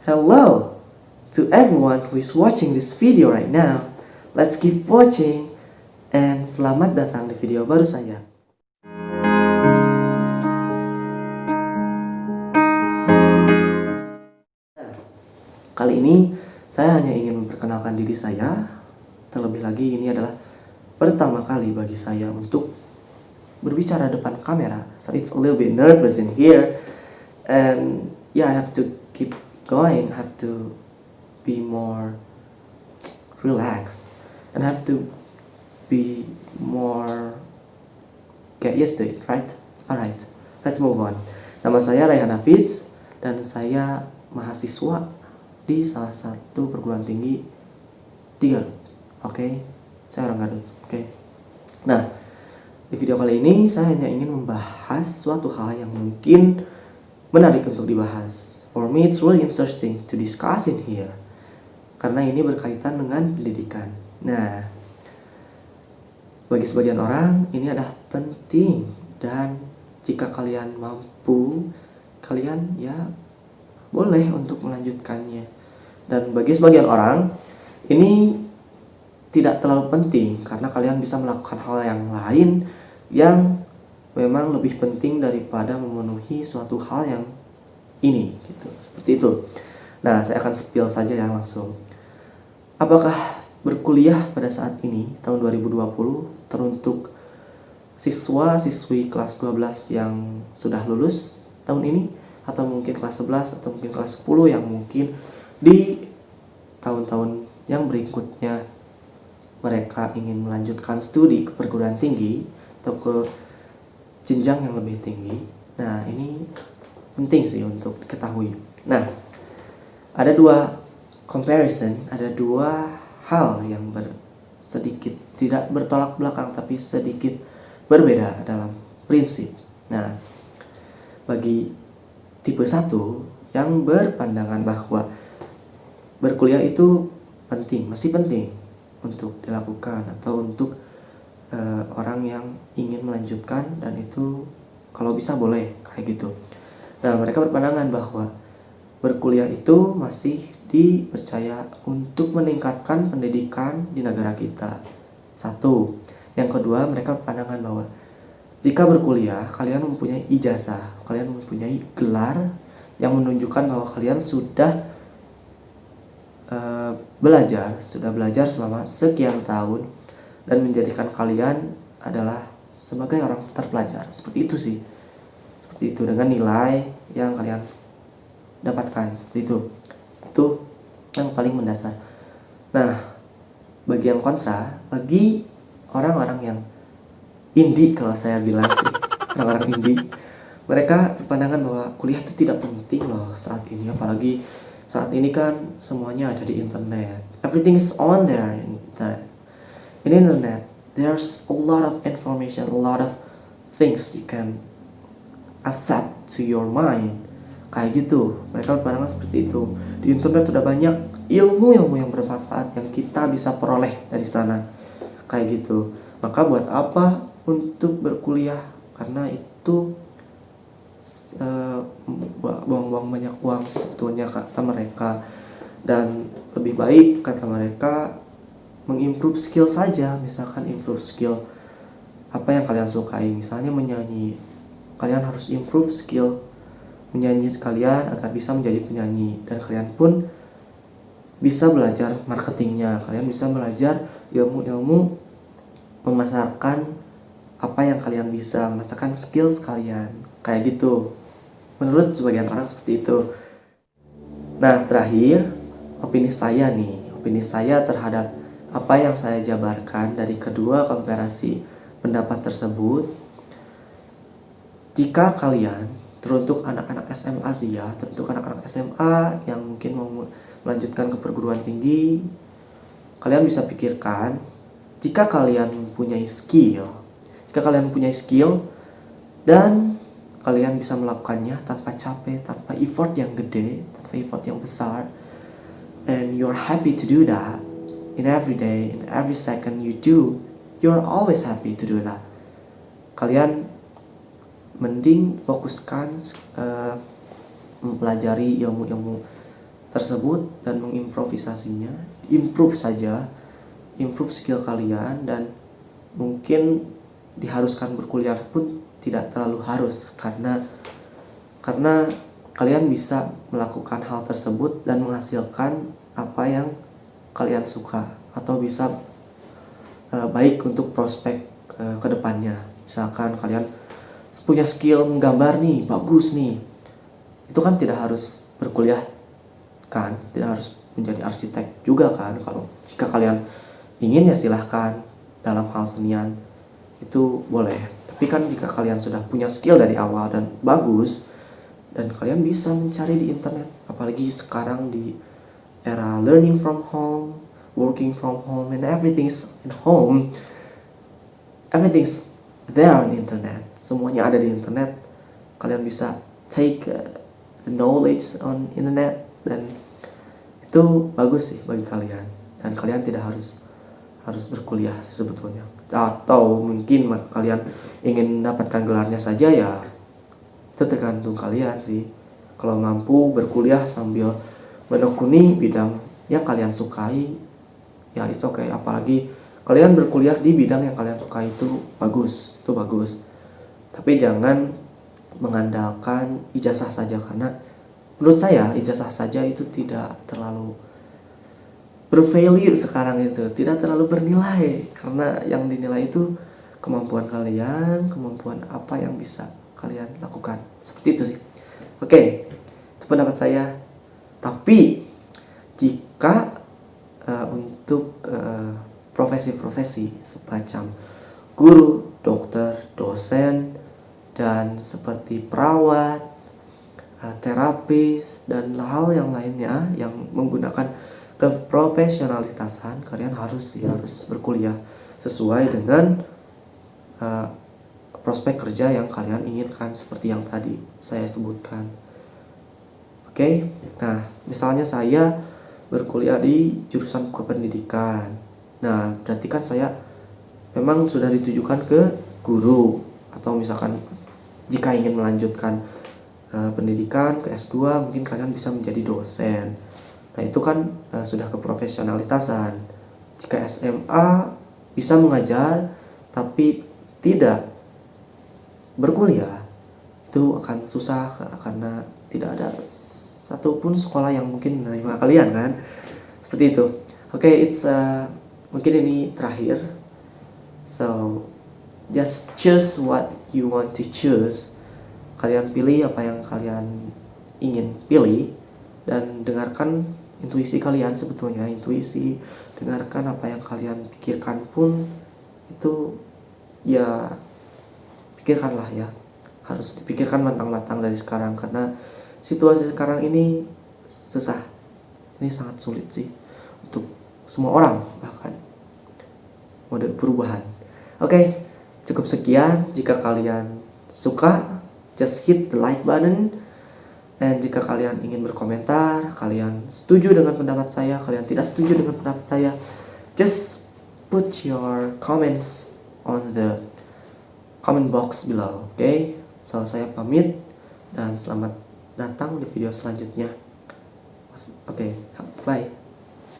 Hello to everyone who is watching this video right now. Let's keep watching and selamat datang di video baru saya. Kali ini saya hanya ingin memperkenalkan diri saya. Terlebih lagi ini adalah pertama kali bagi saya untuk berbicara depan kamera. So it's a little bit nervous in here. And yeah, I have to keep going. Have to be more relaxed and have to be more get used to it, right? Alright, let's move on. Nama saya Rayhan Hafiz dan saya mahasiswa di salah satu perguruan tinggi di Garut. Oke, okay? saya orang Garut. Oke. Okay? Nah, di video kali ini saya hanya ingin membahas suatu hal yang mungkin menarik untuk dibahas. For me, it's really interesting to discuss in here karena ini berkaitan dengan pendidikan. Nah, bagi sebagian orang ini adalah penting dan jika kalian mampu, kalian ya boleh untuk melanjutkannya. Dan bagi sebagian orang ini tidak terlalu penting karena kalian bisa melakukan hal yang lain yang memang lebih penting daripada memenuhi suatu hal yang ini gitu. Seperti itu. Nah, saya akan spill saja ya langsung. Apakah berkuliah pada saat ini tahun 2020 teruntuk siswa-siswi kelas 12 yang sudah lulus tahun ini atau mungkin kelas 11 atau mungkin kelas 10 yang mungkin di tahun-tahun yang berikutnya mereka ingin melanjutkan studi ke perguruan tinggi atau ke jenjang yang lebih tinggi. Nah, ini penting sih untuk diketahui. Nah, ada dua comparison ada dua hal yang ber, sedikit tidak bertolak belakang tapi sedikit berbeda dalam prinsip. Nah, bagi tipe satu yang berpandangan bahwa berkuliah itu penting, masih penting untuk dilakukan atau untuk uh, orang yang ingin melanjutkan dan itu kalau bisa boleh kayak gitu. Nah, mereka berpandangan bahwa berkuliah itu masih dipercaya untuk meningkatkan pendidikan di negara kita. Satu. Yang kedua, mereka pandangan bahwa jika berkuliah, kalian mempunyai ijazah, kalian mempunyai gelar yang menunjukkan bahwa kalian sudah uh, belajar, sudah belajar selama sekian tahun dan menjadikan kalian adalah sebagai orang terpelajar. Seperti itu sih. Seperti itu dengan nilai yang kalian dapatkan seperti itu. Itu yang paling mendasar. Nah bagi yang kontra bagi orang-orang yang indie kalau saya bilang sih orang-orang indie mereka berpandangan bahwa kuliah itu tidak penting loh saat ini apalagi saat ini kan semuanya ada di internet. Everything is on there in internet. In internet there's a lot of information a lot of things you can accept to your mind. Kayak gitu. Mereka berpandangan seperti itu. Di internet sudah banyak ilmu-ilmu yang bermanfaat yang kita bisa peroleh dari sana. Kayak gitu. Maka buat apa untuk berkuliah? Karena itu buang-buang uh, banyak uang sebetulnya kata mereka. Dan lebih baik kata mereka mengimprove skill saja. Misalkan improve skill apa yang kalian sukai? Misalnya menyanyi kalian harus improve skill menyanyi sekalian agar bisa menjadi penyanyi. Dan kalian pun bisa belajar marketingnya. Kalian bisa belajar ilmu-ilmu memasarkan apa yang kalian bisa memasarkan skills kalian kayak gitu. Menurut sebagian orang seperti itu. Nah terakhir opini saya nih. Opini saya terhadap apa yang saya jabarkan dari kedua komparasi pendapat tersebut jika kalian teruntuk anak-anak SMA sih ya teruntuk anak-anak SMA yang mungkin mau melanjutkan ke perguruan tinggi kalian bisa pikirkan jika kalian mempunyai skill jika kalian mempunyai skill dan kalian bisa melakukannya tanpa capek tanpa effort yang gede tanpa effort yang besar and you're happy to do that in every day in every second you do you're always happy to do that. Kalian mending fokuskan uh, mempelajari ilmu-ilmu tersebut dan mengimprovisasinya. Improve saja improve skill kalian dan mungkin diharuskan berkuliah pun tidak terlalu harus karena karena kalian bisa melakukan hal tersebut dan menghasilkan apa yang kalian suka atau bisa uh, baik untuk prospek uh, ke depannya misalkan kalian punya skill menggambar nih bagus nih. Itu kan tidak harus berkuliah kan tidak harus menjadi arsitek juga kan. Kalau jika kalian ingin ya silahkan dalam hal senian itu boleh. Tapi kan jika kalian sudah punya skill dari awal dan bagus dan kalian bisa mencari di internet apalagi sekarang di era learning from home working from home and everything's in home everything's there on the internet. Semuanya ada di internet. Kalian bisa take uh, the knowledge on internet dan itu bagus sih bagi kalian. Dan kalian tidak harus harus berkuliah sih sebetulnya. Atau mungkin kalian ingin mendapatkan gelarnya saja ya itu tergantung kalian sih. Kalau mampu berkuliah sambil menekuni bidang yang kalian sukai ya itu oke okay. apalagi kalian berkuliah di bidang yang kalian sukai itu bagus itu bagus. Tapi jangan mengandalkan ijazah saja karena menurut saya ijazah saja itu tidak terlalu bervalue sekarang itu tidak terlalu bernilai. Karena yang dinilai itu kemampuan kalian kemampuan apa yang bisa kalian lakukan. Seperti itu sih. Oke itu pendapat saya. Tapi jika uh, untuk uh, profesi-profesi semacam guru dokter dosen dan seperti perawat uh, terapis dan hal yang lainnya yang menggunakan keprofesionalitasan kalian harus ya, harus berkuliah sesuai dengan uh, prospek kerja yang kalian inginkan seperti yang tadi saya sebutkan. Oke, okay? nah misalnya saya berkuliah di jurusan kependidikan. Nah, berarti kan saya memang sudah ditujukan ke guru atau misalkan jika ingin melanjutkan uh, pendidikan ke S2 mungkin kalian bisa menjadi dosen. Nah itu kan uh, sudah keprofesionalitasan. Jika SMA bisa mengajar tapi tidak berkuliah itu akan susah karena tidak ada satupun sekolah yang mungkin menerima kalian kan? Seperti itu. Oke okay, it's uh, mungkin ini terakhir. So just choose what you want to choose. Kalian pilih apa yang kalian ingin pilih dan dengarkan intuisi kalian sebetulnya. Intuisi dengarkan apa yang kalian pikirkan pun itu ya pikirkanlah ya. Harus dipikirkan matang-matang dari sekarang karena situasi sekarang ini susah. Ini sangat sulit sih untuk semua orang bahkan mode perubahan oke okay, cukup sekian jika kalian suka just hit the like button dan jika kalian ingin berkomentar, kalian setuju dengan pendapat saya, kalian tidak setuju dengan pendapat saya, just put your comments on the comment box below, oke? Okay? So, saya pamit dan selamat datang di video selanjutnya. Oke, okay, bye.